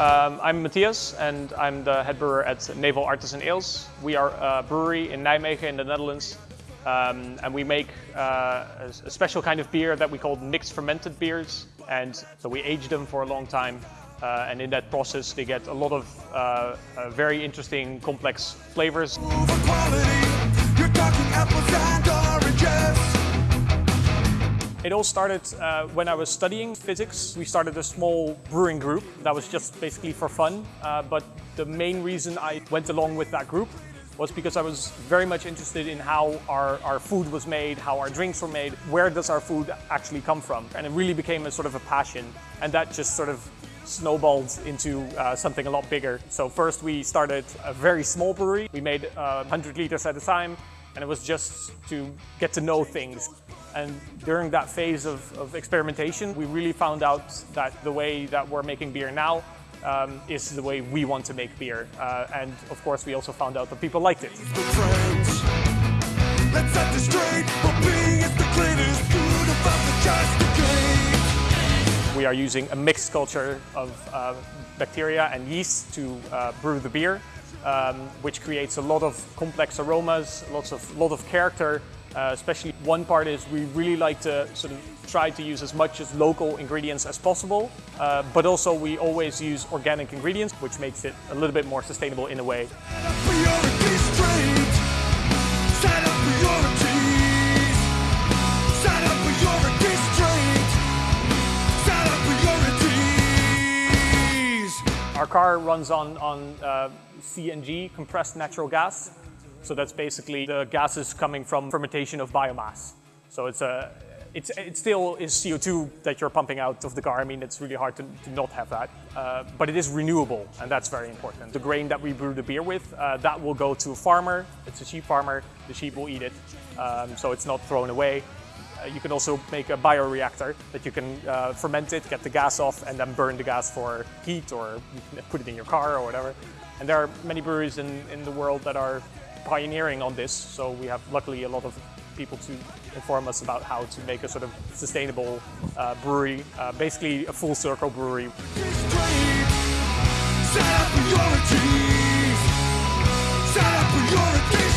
Um, I'm Matthias and I'm the head brewer at Nevel Artisan Ales. We are a brewery in Nijmegen in the Netherlands um, and we make uh, a, special kind of beer that we call mixed fermented beers and so we age them for a long time uh, and in that process they get a lot of uh, uh very interesting complex flavors. It all started uh, when I was studying physics. We started a small brewing group that was just basically for fun. Uh, but the main reason I went along with that group was because I was very much interested in how our, our food was made, how our drinks were made, where does our food actually come from? And it really became a sort of a passion. And that just sort of snowballed into uh, something a lot bigger. So first we started a very small brewery. We made uh, 100 liters at a time and it was just to get to know things. And during that phase of, of experimentation, we really found out that the way that we're making beer now um, is the way we want to make beer. Uh, and of course, we also found out that people liked it. We are using a mixed culture of uh, bacteria and yeast to uh, brew the beer um, which creates a lot of complex aromas, lots of lot of character. Uh, especially one part is we really like to sort of try to use as much as local ingredients as possible, uh, but also we always use organic ingredients, which makes it a little bit more sustainable in a way. Our car runs on, on uh, CNG, compressed natural gas. So that's basically the gases coming from fermentation of biomass. So it's a, it's, it still is CO2 that you're pumping out of the car. I mean, it's really hard to, to not have that. Uh, but it is renewable, and that's very important. The grain that we brew the beer with, uh, that will go to a farmer. It's a sheep farmer. The sheep will eat it, um, so it's not thrown away. Uh, you can also make a bioreactor that you can uh, ferment it, get the gas off, and then burn the gas for heat, or put it in your car or whatever. And there are many breweries in, in the world that are pioneering on this, so we have luckily a lot of people to inform us about how to make a sort of sustainable uh, brewery, uh, basically a full circle brewery. Set up priorities. Set up priorities.